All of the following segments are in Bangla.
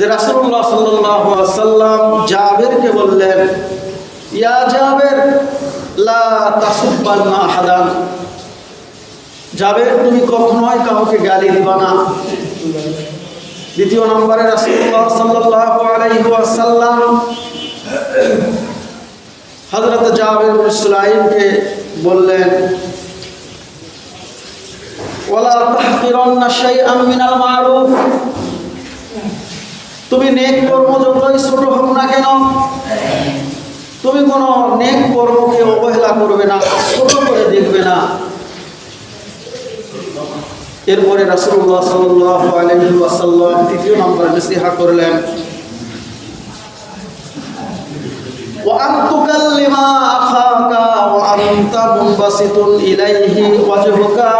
যে রাসূলুল্লাহ সাল্লাল্লাহু আলাইহি সাল্লাম জাবেরকে বললেন, ইয়া জাবের, লা তাসুব্বান্না আহাদান। জাবের, তুমি কখনোই কাউকে গালি দিবা না। দ্বিতীয় নম্বরে রাসূলুল্লাহ সাল্লাল্লাহু আলাইহি ওয়াসাল্লাম হযরত জাবের বিন বললেন, ওয়ালা তাহকিরান্না শাইআন মিনাল মারুফ। তুমি নেক কর্ম যতই ছোট হোক না কেন, তুমি কোনো নেক কর্মকে অবহেলা করবে না, ছোট করে দেখবে না। এরপরে রাসুল্লাহ সাল্লাহ তৃতীয় নম্বর নসিহা করলেন ইলাইহি ওয়াজহুকা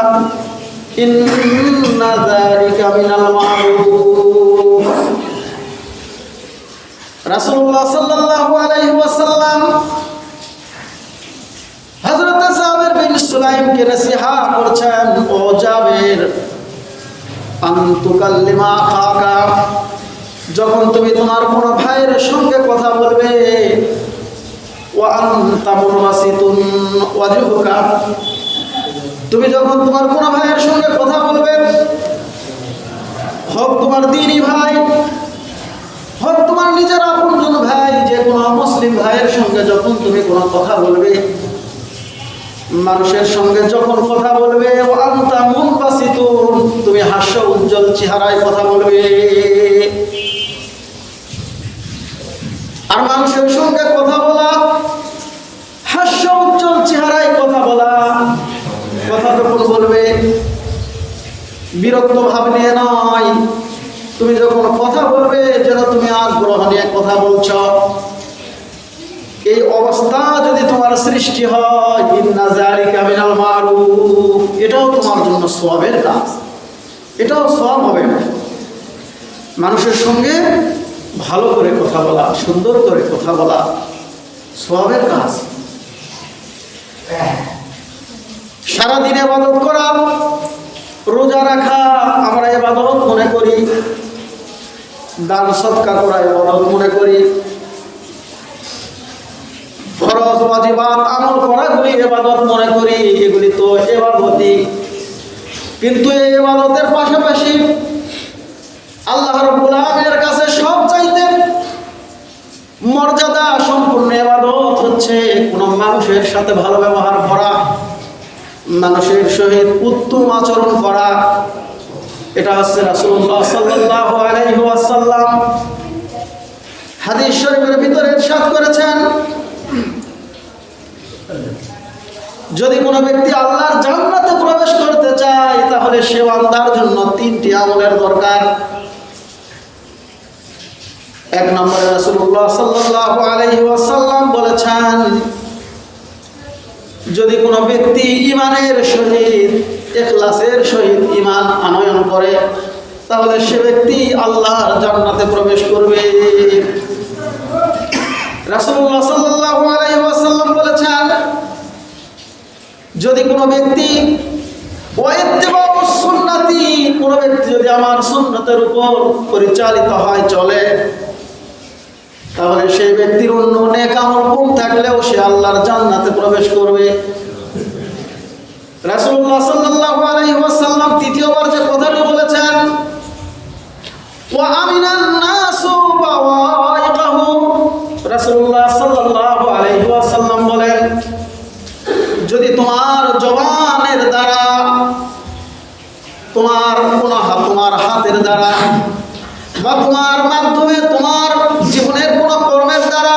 খাকা যখন তুমি তোমার কোন ভাইয়ের সঙ্গে কথা বলবে তুমি যখন তোমার কোন ভাইয়ের সঙ্গে কথা বলবে, হোক তোমার দিনী ভাই, হোক নিজের আপনজন ভাই, যে কোনো মুসলিম ভাইয়ের সঙ্গে যখন তুমি কোনো কথা বলবে, মানুষের সঙ্গে যখন কথা বলবে তুমি হাস্য উজ্জ্বল চেহারায় কথা বলবে। আর মানুষের সঙ্গে কথা বলা, হাস্য উজ্জ্বল চেহারায় কথা বলা, কথা যখন বলবে, বিরক্ত ভাব নিয়ে নয় তুমি যখন কথা বলবে, যেন তুমি আগ্রহ নিয়ে কথা বলছ। এই অবস্থা যদি তোমার সৃষ্টি হয় এটাও তোমার জন্য সওয়াবের কাজ। এটাও সব হবে না। মানুষের সঙ্গে ভালো করে কথা বলা, সুন্দর করে কথা বলা সওয়াবের কাজ। সারাদিন এবাদত করা, রোজা রাখা, আমরা এবাদত মনে করি। দান সৎকা করা এবাদত মনে করি। ফরজ ওয়াজিবাত আমল করাগুলি এবাদত মনে করি, এগুলি তো এবাদতই। কিন্তু এই এবাদতের পাশাপাশি আল্লাহ রাব্বুল আলামিনের কাছে সব চাইতে মর্যাদা সম্পূর্ণ এবাদত হচ্ছে কোন মানুষের সাথে ভালো ব্যবহার করা, মানুষের সহিত উত্তম আচরণ করা এটা হচ্ছে রাসূলুল্লাহ সাল্লাল্লাহু আলাইহি ওয়াসাল্লাম। হাদিস শরীফের ভিতরে করেছেন। যদি কোনো ব্যক্তি আল্লাহর জান্নাতে প্রবেশ করতে চায়, তাহলে সে বান্দার জন্য তিনটি আমলের দরকার। এক নম্বরে রাসূলুল্লাহ সাল্লাল্লাহু আলাইহি ওয়াসাল্লাম বলেছেন, যদি কোনো ব্যক্তি ইমানের সহিত ইখলাসের সহিত ইমান আনয়ন করে, তাহলে সে ব্যক্তি আল্লাহর জান্নাতে প্রবেশ করবে। বলেছেন, যদি কোনো ব্যক্তি সুন্নতি, কোনো ব্যক্তি যদি আমার সুন্নতের উপর পরিচালিত হয়, চলে, তাহলে সেই ব্যক্তির অন্য নেক আমল কম থাকলেও সে আল্লাহর জান্নাতে প্রবেশ করবে। রাসুল্লাহ দ্বারা, তোমার কোন তোমার হাতের দ্বারা বা তোমার মাধ্যমে তোমার জীবনের কোন কর্মের দ্বারা,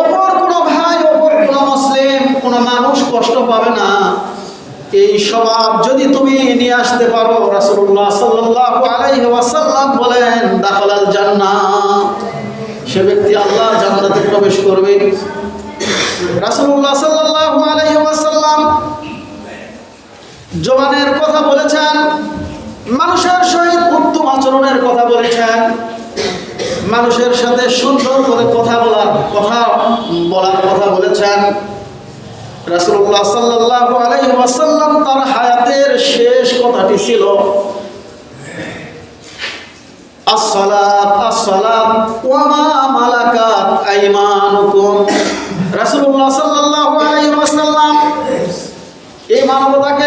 অপর কোন ভাই, অপর কোন মুসলিম, কোন মানুষ কষ্ট পাবে না। এই স্বভাব যদি তুমি নিয়ে আসতে পারো আলাইহি ওয়াসাল্লাম বলেন, দাখালাল জান্নাহ সে ব্যক্তি আল্লাহর জান্নাতে প্রবেশ করবে। রাসূলুল্লাহ সাল্লাল্লাহু জবানের কথা বলেছেন, মানুষের সহিত উত্তম আচরণের কথা বলেছেন, মানুষের সাথে সুন্দর করে কথা বলার কথা বলার কথা বলেছেন। রাসূলুল্লাহ সাল্লাল্লাহু আলাইহি ওয়াসাল্লাম তার হায়াতের শেষ কথাটি ছিল মানবতাকে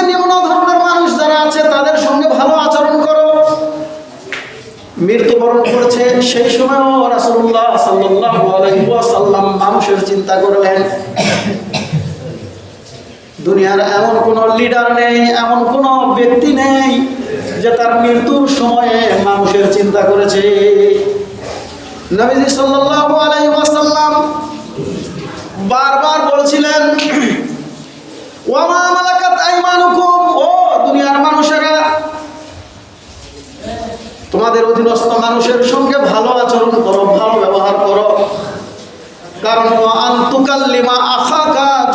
মৃত্যুবরণ করেছে, সেই সময়ও আলাইহি ওয়াসাল্লাম মানুষের চিন্তা করলেন, দুনিয়ার এমন কোন লিডার নেই, এমন কোন ব্যক্তি নেই যে তার মৃত্যুর সময়ে মানুষের চিন্তা করেছে। বারবার বলছিলেন তোমাদের অধীনস্থ মানুষের সঙ্গে ভালো আচরণ করো, ভালো ব্যবহার করো। কারণ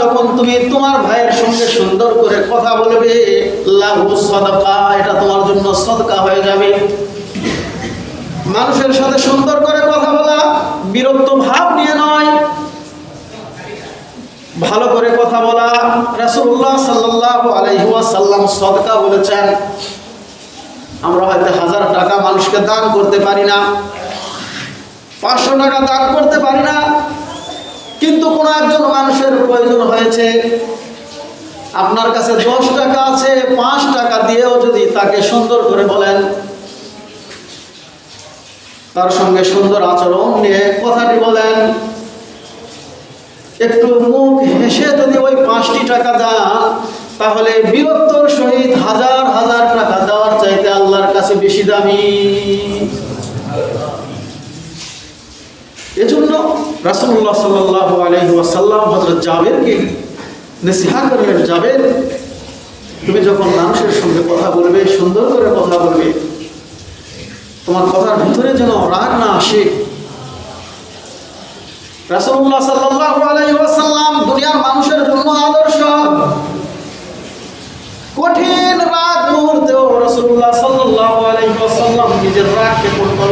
যখন তুমি তোমার ভাইয়ের সঙ্গে সুন্দর করে কথা বলবে এটা তোমার জন্য সদকা হয়ে যাবে। মানুষের সাথে সুন্দর করে কথা বলা বিরক্ত ভাব নিয়ে নয়। ভালো করে কথা বলা, রাসূলুল্লাহ সাল্লাল্লাহু আলাইহি ওয়াসাল্লাম সদকা বলেছেন। আমরা হয়তো হাজার টাকা মানুষকে দান করতে পারি না, পাঁচশো টাকা দান করতে পারি না, কিন্তু কোনো একজন মানুষের প্রয়োজন হয়েছে। আপনার কাছে দশ টাকা আছে, পাঁচ টাকা দিয়েও যদি তাকে সুন্দর করে বলেন, তার সঙ্গে সুন্দর আচরণ নিয়ে কথাটি বলেন, একটু মুখ হেসে যদি ওই পাঁচটি টাকা দেন, তাহলে বীরত্বর সহিত হাজার হাজার টাকা দেওয়ার চাইতে আল্লাহর কাছে বেশি দামি। এজন্য রাসূলুল্লাহ সাল্লাল্লাহু আলাইহি ওয়াসাল্লাম হযরত জাবেরকে নসিহা করলেন, জাবের, তুমি যখন মানুষের সঙ্গে কথা বলবে, সুন্দর করে কথা বলবে, তোমার কথার ভিতরে যেন রাগ না আসে। রাসূলুল্লাহ সাল্লাল্লাহু আলাইহি দুনিয়ার মানুষের জন্য আদর্শ কঠিন রাগ মুহূর্তেও রাসূলুল্লাহ সাল্লাল্লাহু আলাইহি ওয়াসাল্লাম নিজের রাগকে কন্ট্রোল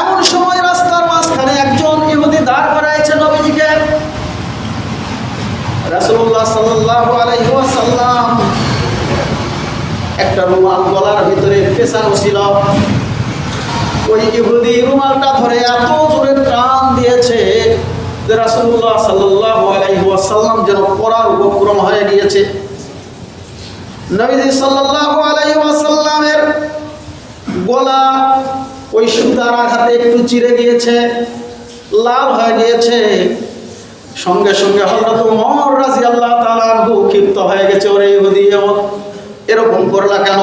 এমন সময় রাস্তার মাঝখানে একজন ইহুদি দাঁড় করাইছে নবীজিকে। একটা রুমাল গলার ভিতরে পেছানো ছিল। ওই ইহুদি রুমালটা ধরে এত জোরে টান দিয়েছে যে রাসূলুল্লাহ সাল্লাল্লাহু আলাইহি ওয়াসাল্লাম যেন পড়ার উপক্রম হয়ে গিয়েছে। নবীজি সাল্লাল্লাহু আলাইহি ওয়াসাল্লামের গলা ওই সুতার আঘাতে একটু চিরে গিয়েছে, লাল হয়ে গিয়েছে। সঙ্গে সঙ্গে হযরত ওমর রাদিয়াল্লাহু তাআলা আনহু ক্ষিপ্ত হয়ে গেছে, ওরে ইহুদি এরকম করলা কেন?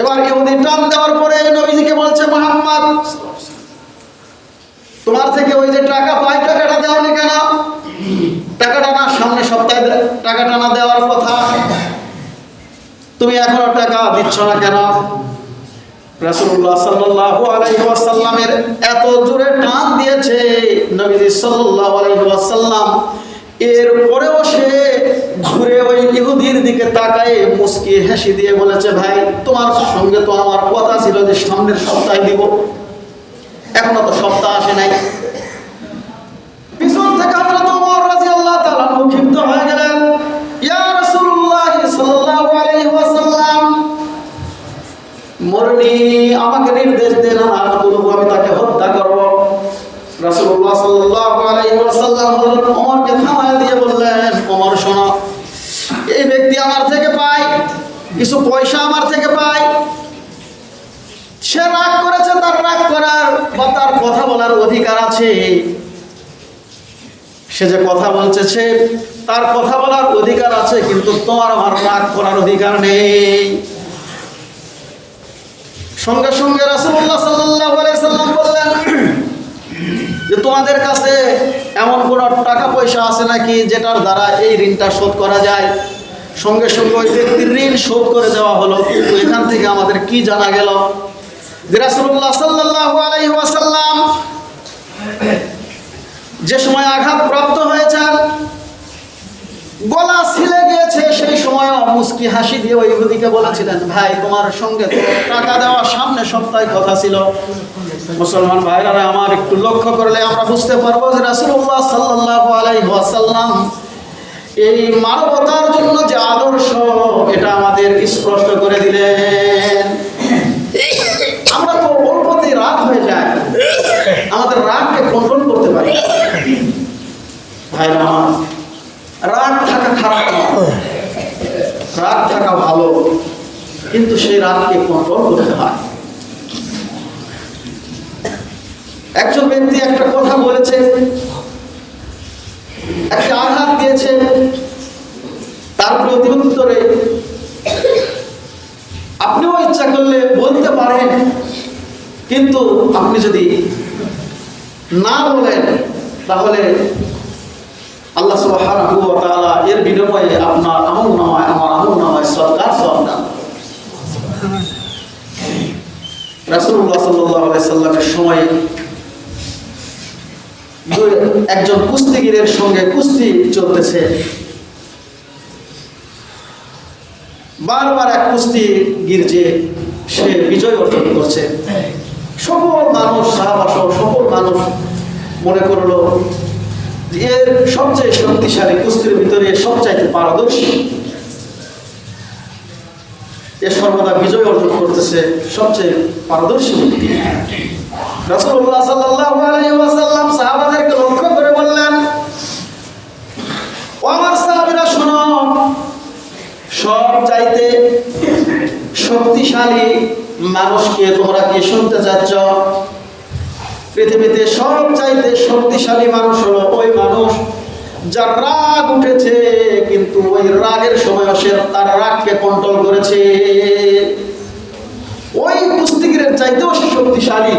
এবার ইহুদি টান দেওয়ার পরে নবীজিকে বলছে, মোহাম্মদ, তোমার থেকে ওই যে টাকা পাই, টাকাটা দেওনি কেন? টাকাটা না, সামনে সপ্তাহে টাকাটা না দেওয়ার কথা। তুমি এখনও টাকা দিচ্ছ না কেন? রাসূলুল্লাহ সাল্লাল্লাহু আলাইহি এত জোরে টান দিয়েছে নবীজি সাল্লাল্লাহু আলাইহি এর পরেও সে ঘুরে ওই ইহুদির দিকে তাকায় মুস্কি হেসে দিয়ে বলেছে, ভাই, তোমার সঙ্গে তো আমার কথা ছিল যে সপ্তাহে দিব। এখনও তো সপ্তাহ আসে নাই। পিছন থেকে ক্ষিপ্ত মরনি আমাকে নির্দেশ দেন আমি বলব আমি তাকে হত্যা করব। রাসূলুল্লাহ সাল্লাল্লাহু আলাইহি ওয়াসাল্লাম হযরত ওমরকে থামায় দিয়ে বললেন, ওমর, শোনো, এই ব্যক্তি আমার থেকে পায়, কিছু পয়সা আমার থেকে পায়। সে রাগ করেছে, তার রাগ করার বা তার কথা বলার অধিকার আছে। সে যে কথা বলছে, সে তার কথা বলার অধিকার আছে, কিন্তু তোমার আমার রাগ করার অধিকার নেই। সঙ্গে সঙ্গে রাসূলুল্লাহ সাল্লাল্লাহু আলাইহি সাল্লাম বললেন, যে তোমাদের কাছে এমন কোন টাকা পয়সা আছে নাকি যেটার দ্বারা এই ঋণটা শোধ করা যায়? সঙ্গে সঙ্গে ওই ব্যক্তির ঋণ শোধ করে দেওয়া হলো, কিন্তু এখান থেকে আমাদের কি জানা গেল? যে রাসূলুল্লাহ সাল্লাল্লাহু আলাইহি যে সময় আঘাত প্রাপ্ত হয়েছেন, গলা ছিলে গিয়েছে সেই সময় মুস্কি হাসি দিয়ে ওই ইহুদিকে বলেছিলেন, ভাই, তোমার সঙ্গে টাকা দেওয়া সামনে সপ্তাহে কথা ছিল। মুসলমান ভাইরা আমার একটু লক্ষ্য করলে আমরা বুঝতে পারব যে রাসূলুল্লাহ সাল্লাল্লাহু আলাইহি ওয়াসাল্লাম এই মানবতার জন্য যে আদর্শ, এটা আমাদের স্পষ্ট করে দিলেন। আমরা তো অল্পতেই রাগ হয়ে যায় আমাদের রাগকে কন্ট্রোল করতে পারি। ভাইরা রাগ থাকা খারাপ রাগ থাকা ভালো, কিন্তু সেই রাগকে কন্ট্রোল করতে হয়। একজন ব্যক্তি একটা কথা বলেছে, একটা আঘাত দিয়েছে, তার প্রতি উত্তরে, আপনিও ইচ্ছা করলে বলতে পারেন, কিন্তু আপনি যদি না বলেন, তাহলে আল্লাহ সুবহানাহু ওয়া তাআলা এর বিনিময়ে আপনার আমল নামায় আমার আমল নামায় সরকার সব দান। রাসূলুল্লাহ সাল্লাল্লাহু আলাইহি সাল্লামের সময়ে একজন কুস্তিগিরের সঙ্গে কুস্তি চলতেছে। বারবার এক কুস্তিগির যে সে বিজয় অর্জন করছে। সকল মানুষ সাহাবাসহ সকল মানুষ মনে করল এর সবচেয়ে শক্তিশালী কুস্তির ভিতরে সবচাইতে পারদর্শী। এ সর্বদা বিজয় অর্জন করতেছে সবচেয়ে পারদর্শী ব্যক্তি। লক্ষ্য করে বললেন আমার সাহাবীরা, শোনো সব চাইতে শক্তিশালী মানুষকে তোমরা কি শুনতে চাচ্ছ? পৃথিবীতে সব চাইতে শক্তিশালী মানুষ হলো ওই মানুষ যার রাগ উঠেছে, কিন্তু ওই রাগের সময় সে তার রাগকে কন্ট্রোল করেছে। ওই কুস্তিগিরের চাইতেও সে শক্তিশালী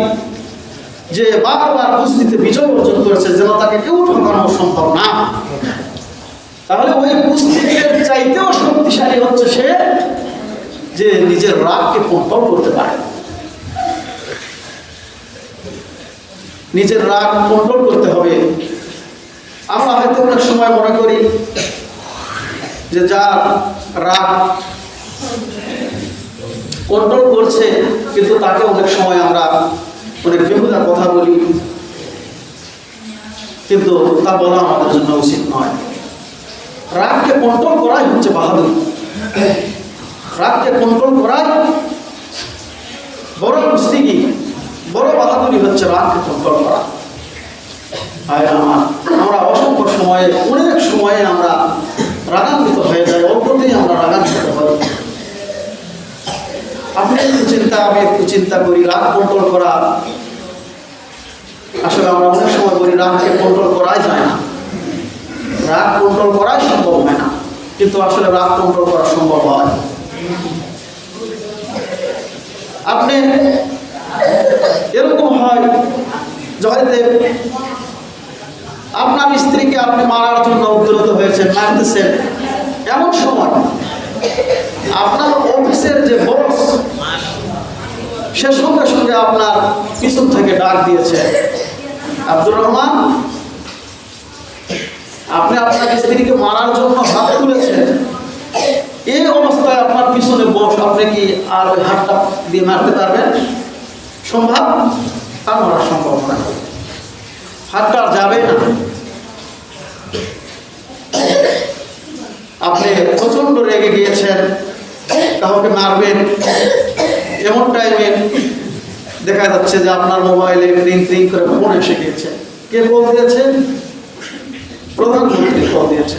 যে বারবার কুস্তিতে বিজয় অর্জন করেছে যেন তাকে কেউ ঠকানো সম্ভব না। তাহলে ওই কুস্তিগিরের চাইতেও শক্তিশালী হচ্ছে সে যে নিজের রাগকে কন্ট্রোল করতে পারে। নিজের রাগ কন্ট্রোল করতে হবে। আমরা হয়তো অনেক সময় মনে করি যে যার রাগ কন্ট্রোল করছে, কিন্তু তাকে অনেক সময় আমরা অনেক বেহুদা কথা বলি। কিন্তু তা বলা আমাদের জন্য উচিত নয়। রাগকে কন্ট্রোল করাই হচ্ছে বাহাদুর। রাগকে কন্ট্রোল করাই বড় কুস্তিগি বড় বাহাদুরি হচ্ছে রাগকে কন্ট্রোল করা। আর আমার আমরা অসংখ্য সময়ে, অনেক সময়ে আমরা রাগান্বিত হয়ে যাই, অল্পতেই আমরা রাগান্বিত হই। আপনি একটু চিন্তা, আমি একটু চিন্তা করি, রাগ কন্ট্রোল করা। আসলে আমরা অনেক সময় বলি, রাগকে কন্ট্রোল করাই যায় না। রাগ কন্ট্রোল করাই সম্ভব হয় না। কিন্তু আসলে রাগ কন্ট্রোল করা সম্ভব হয়। আপনি এরকম হয় জয়দেব, আপনার স্ত্রীকে আপনি মারার জন্য উদ্যত হয়েছেন মারতেছেন এমন সময় আপনার অফিসের যে বস, সে সঙ্গে সঙ্গে আপনার পিছন থেকে ডাক দিয়েছে, আব্দুর রহমান, আপনি আপনার স্ত্রীকে মারার জন্য হাত তুলেছেন। এই অবস্থায় আপনার পিছনে বস, আপনি কি আর হাতটা দিয়ে মারতে পারবেন? সম্ভব? আর মারা সম্ভব না। হাতটা আর যাবে না। আপনি প্রচণ্ড রেগে গিয়েছেন, কাউকে মারবেন, এমন টাইমে দেখা যাচ্ছে যে আপনার মোবাইলে ক্রিং ক্রিং করে ফোন এসে গিয়েছে। কে কল দিয়েছে? প্রধানমন্ত্রী কল দিয়েছে।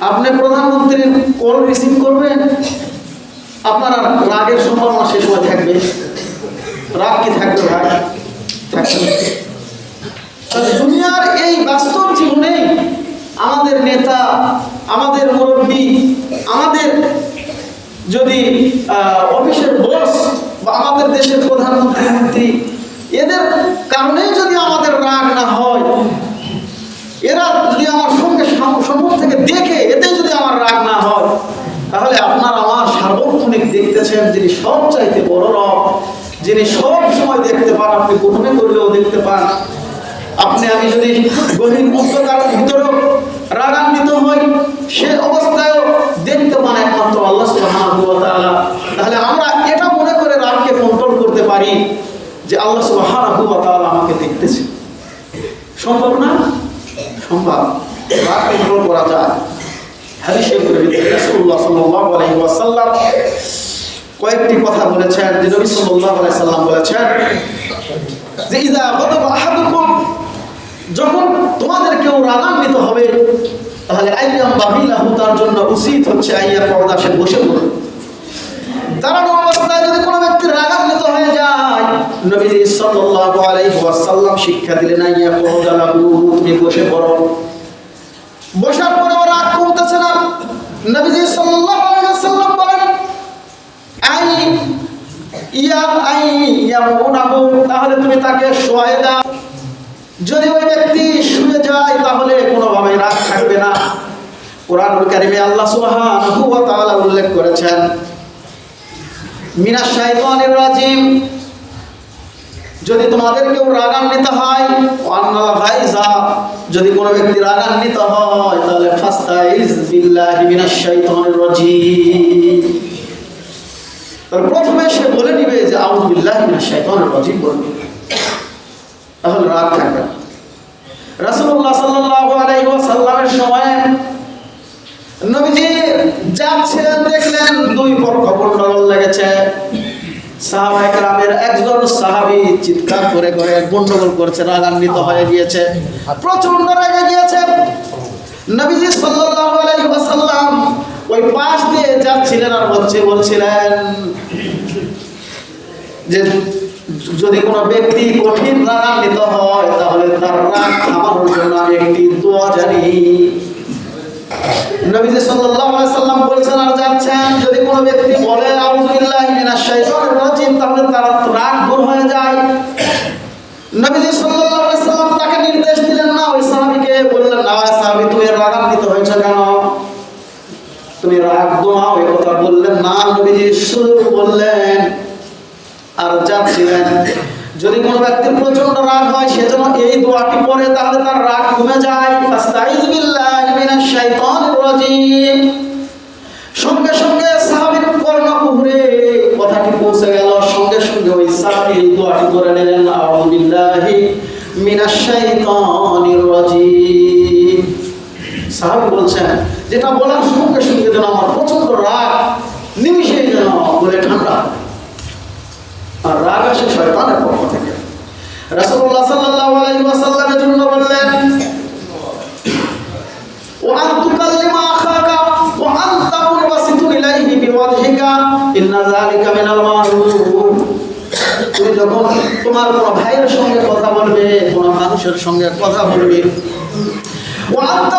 আপনি প্রধানমন্ত্রীর কল রিসিভ করবেন? আপনার আর রাগের সম্ভাবনা সে সময় থাকবে। রাগ কি থাকবে ভাই? থাকবে দুনিয়ার এই বাস্তব জীবনে আমাদের নেতা, আমাদের মুরব্বী, আমাদের যদি অফিসের বস বা আমাদের দেশের প্রধানমন্ত্রী মন্ত্রী এদের কারণেই যদি আমাদের রাগ না হয় এরা যদি আমার সঙ্গে সাম- সম্মুখ থেকে দেখে এতে যদি আমার রাগ না হয় তাহলে আপনার আমার দেখতেছেন যিনি সব চাইতে বড় রব, যিনি সব সময় দেখতে পান, আপনি গোপনে করলেও দেখতে পান। আপনি, আমি যদি গভীর অন্ধকার ভিতরেও রাগান্বিত হই, সে অবস্থায়ও দেখতে পান একমাত্র আল্লাহ সুবহানাহু তাহলে আমরা এটা মনে করে রাগকে কন্ট্রোল করতে পারি যে আল্লাহ তাআলা আমাকে দেখতেছে। সম্ভব না? সম্ভব। রাগ কন্ট্রোল করা যায়। হাদিসের ভিতরে রাসূলুল্লাহ সাল্লাল্লাহু আলাইহি ওয়াসাল্লাম কয়েকটি কথা বলেছেন, যে নবী সাল্লাল্লাহু আলাইহি সাল্লাম বলেছেন যে ইদা গদাবা আহাদুকুম যখন তোমাদের কেউ রাগান্বিত হবে, তাহলে আইয়াম বাবিলাহু তার জন্য উচিত হচ্ছে আইয়া পর্দা, সে বসে পড়ে দাঁড়ানো অবস্থায় যদি কোনো ব্যক্তি রাগান্বিত হয়ে যায়, নবীজি সাল্লাল্লাহু আলাইহি ওয়াসাল্লাম শিক্ষা দিলেন, আইয়া পর্দা লাগু তুমি বসে পড়ো। বসার পরে রাগ কমতেছে না। নবীজি সাল্লাল্লাহু আলাইহি ওয়াসাল্লাম বলেন আই তাহলে তুমি তাকে শোয়ায় দাও। যদি ওই ব্যক্তি শুয়ে যায়, তাহলে কোনোভাবে রাগ থাকবে না। কোরআনুল কারিমে আল্লাহ তাআলা উল্লেখ করেছেন, মিনাশ শাইতানির রাজিম, যদি তোমাদের কেউ রাগান্বিত হয় যদি কোনো ব্যক্তি রাগান্বিত হয়, তাহলে ফাস্তাইজ বিল্লাহি মিনাশ শাইতানির রাজিম। প্রথমে সে বলে নিবে যে, আউযু বিল্লাহি মিনাশ শাইতানির রাজিম বলবে তাহলে রাগ থাকবে সাল্লাল্লাহু আলাইহি সময় দেখলেন দুই গন্ডগোল লেগেছে। চিৎকার করে করে গন্ডগোল করছে, রাগান্বিত হয়ে গিয়েছে প্রচণ্ড রেগে গিয়েছে। নবীজি ওয়াসাল্লাম ওই পাশ দিয়ে যাচ্ছিলেন আর বলছে বলছিলেন যে যদি কোনো ব্যক্তি কঠিন রাগান্বিত হয়, তাহলে তার রাগ থামানোর জন্য আমি একটি দোয়া জানি। আর যাচ্ছেন? যদি কোনো ব্যক্তি তাহলে তাকে নির্দেশ দিলেন না। ওই সাহাবীকে বললেন, না সাহাবী, তুমি রাগান্বিত হয়েছো কেন? তুমি রাগ দোয়া ওই কথা বললেন না, নবীজি শুধু বললেন, আর যাচ্ছিলেন যদি কোনো ব্যক্তির প্রচণ্ড রাগ হয়, সে যেন এই দোয়াটি পড়ে, তাহলে তার রাগ কমে যায়। সঙ্গে সঙ্গে সাহাবীর কর্ণকুহরে কথাটি পৌঁছে গেল। সঙ্গে সঙ্গে ওই সাহাবী এই দোয়াটি করে নিলেন বিল্লাহি মিনাশ শাইতানির রাজিম। সাহাবী বলছেন যেটা বলার সঙ্গে সঙ্গে যেন আমার প্রচণ্ড রাগ, নিমিষেই যেন বলে ঠান্ডা আর রাগ আসে শয়তানের পক্ষ থেকে। রাসূলুল্লাহ সাল্লাল্লাহু আলাইহি ওয়াসাল্লামের জন্য বললেন আখাকা বিওয়াজহিকা, ইন্না মিনাল তুমি যখন তোমার কোনো ভাইয়ের সঙ্গে কথা বলবে, কোনো মানুষের সঙ্গে কথা বলবে ওয়া আনতা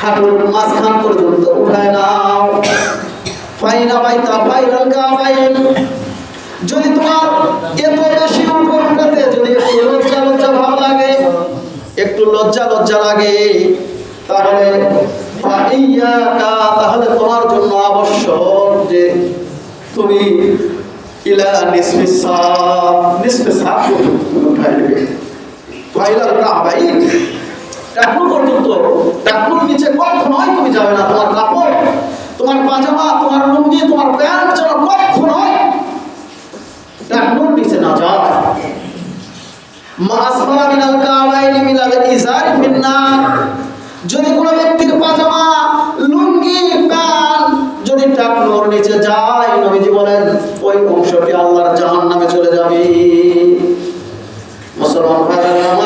হাঁটুর মাঝখান পর্যন্ত উঠায় নাও। ফাইনা বাইতা ফাইনাল কাবাইন যদি তোমার এত বেশি উপর উঠাতে, যদি একটু লজ্জা লজ্জা ভাব লাগে, একটু লজ্জা লজ্জা লাগে, তাহলে তাহলে তোমার জন্য আবশ্যক যে তুমি ইলা পর্যন্ত তুমি উঠাই নেবে ফাইনাল কাবাইন টাকলু পর্যন্ত টাকলুর নিচে কখনোই তুমি যাবে না। তোমার কাপড়, তোমার পাজামা, তোমার লুঙ্গি, তোমার প্যান্ট যেন কখনোই টাকলুর নিচে না যায় মা আসফালা মিনাল কাবাইনি মিনাল ইজারি ফিন্নার। যদি কোনো ব্যক্তির পাজামা, লুঙ্গি, প্যান্ট যদি টাকনোর নিচে যায়, নবীজি বলেন, ওই অংশটি আল্লাহর জাহান্নামে চলে যাবে। মুসলমান ভাইরা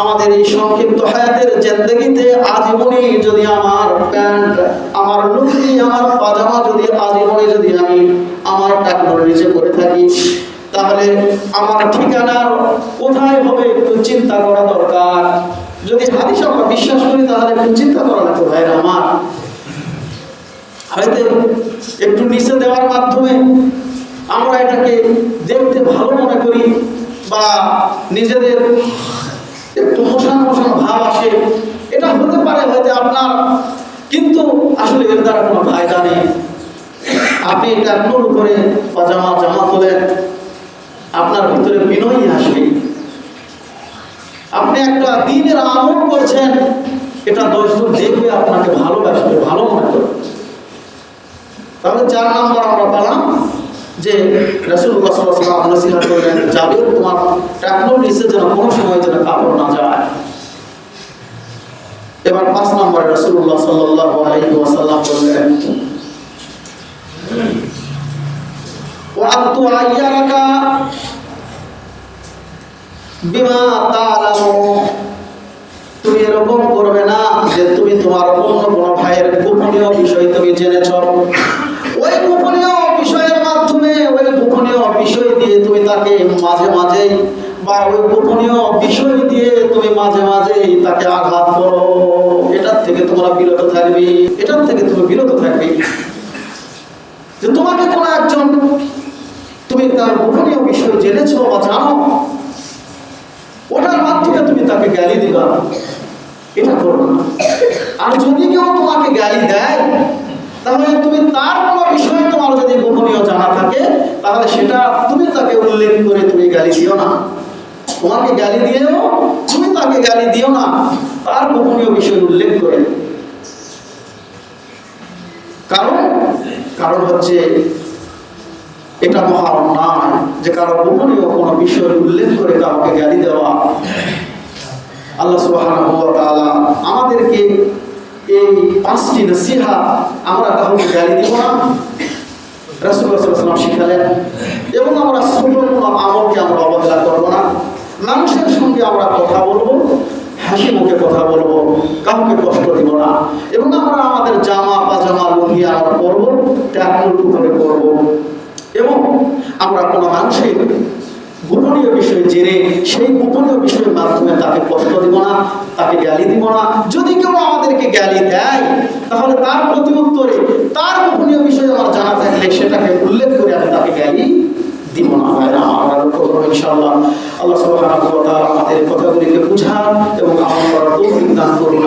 আমাদের এই সংক্ষিপ্ত হায়াতের জিন্দগিতে আজীবনী যদি আমার প্যান্ট, আমার লুঙ্গি, আমার পাজামা যদি আজীবনী যদি আমি আমার টাকনোর নিচে করে থাকি, তাহলে আমার ঠিকানার কোথায় হবে একটু চিন্তা করা দরকার। যদি হাদিস আমরা বিশ্বাস করি, তাহলে একটু চিন্তা করা লাগবে, ভাইরা আমার। হয়তো একটু নিচে দেওয়ার মাধ্যমে আমরা এটাকে দেখতে ভালো মনে করি বা নিজেদের একটু মোশান মোশান ভাব আসে। এটা হতে পারে হয়তো আপনার, কিন্তু আসলে এর দ্বারা কোনো ফায়দা নেই। আপনি আপনার উপরে পাজামা জামা তোলেন, আপনার ভিতরে বিনয়ী আসবে। আপনি একটা দিনের আমল করছেন, এটা দশজন দেখবে আপনাকে ভালোবাসবে, ভালো মনে করবে। তাহলে চার নম্বর আমরা পেলাম। যে তোমার যেন কোনো সময় যেন কাপড় না যায়। এবার পাঁচ নম্বরে ওয়াসাল্লাম বললেন তুমি এরকম করবে না যে তুমি তোমার অন্য কোনো ভাইয়ের গোপনীয় বিষয় তুমি জেনেছ। ওই গোপনীয় গোপনীয় বিষয় দিয়ে তুমি তাকে মাঝে মাঝে বা ওই গোপনীয় বিষয় দিয়ে তুমি মাঝে মাঝে তাকে আঘাত করো। এটার থেকে তোমরা বিরত থাকবে। এটার থেকে তুমি বিরত থাকবে। যে তোমাকে কোনো একজন তুমি তার গোপনীয় বিষয় জেনেছো বা জানো, ওটার মাধ্যমে তুমি তাকে গালি দিবা। এটা করো না। আর যদি কেউ তোমাকে গালি দেয়, তাহলে তুমি তার যদি গোপনীয় জানা থাকে, তাহলে সেটা তুমি তাকে উল্লেখ করে তুমি গালি দিও না। তোমাকে গালি দিয়েও তুমি তাকে গালি দিও না, তার গোপনীয় বিষয় উল্লেখ করে। কারণ কারণ হচ্ছে এটা মহা অন্যায় যে কারও গোপনীয় কোনো বিষয় উল্লেখ করে কাউকে গালি দেওয়া। আল্লাহ তাআলা আমাদেরকে এই পাঁচটি নসিহা আমরা কাউকে গালি দিব না। ওয়াসাল্লাম শিখালেন, এবং আমরা ছোট কোনো আমলকে আমরা অবহেলা করব না। মানুষের সঙ্গে আমরা কথা বলব, হাসি মুখে কথা বলব, কাউকে কষ্ট দিব না। এবং আমরা আমাদের জামা, পাজামা লুঙ্গি আমরা পরবো ট্যাকুল করে করব এবং আমরা কোনো মানুষের গোপনীয় বিষয় জেনে, সেই গোপনীয় বিষয়ের মাধ্যমে তাকে কষ্ট দিব না, তাকে গালি দিব না। যদি কেউ আমাদেরকে গালি দেয়, তাহলে তার প্রতি উত্তরে তার গোপনীয় বিষয় আমার জানা থাকলে সেটাকে উল্লেখ করে আমি তাকে জ্ঞানই দিব না। হয় না আমরা লক্ষ্য আল্লাহ আমাদের কথাগুলিকে বুঝান এবং করার দান করুন।